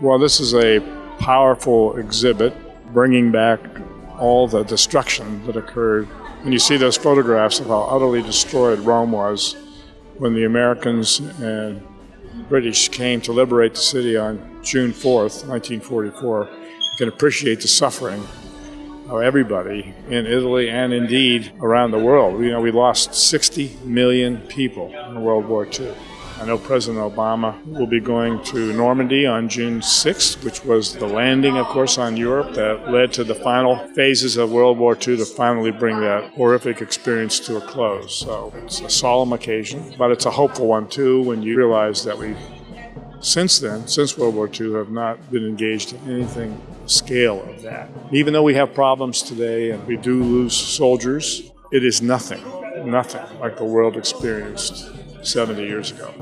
Well, this is a powerful exhibit bringing back all the destruction that occurred. And you see those photographs of how utterly destroyed Rome was when the Americans and British came to liberate the city on June 4th, 1944. You can appreciate the suffering of everybody in Italy and indeed around the world. You know, we lost 60 million people in World War II. I know President Obama will be going to Normandy on June 6th, which was the landing, of course, on Europe that led to the final phases of World War II to finally bring that horrific experience to a close. So it's a solemn occasion, but it's a hopeful one too when you realize that we, since then, since World War II, have not been engaged in anything scale of that. Even though we have problems today and we do lose soldiers, it is nothing, nothing like the world experienced 70 years ago.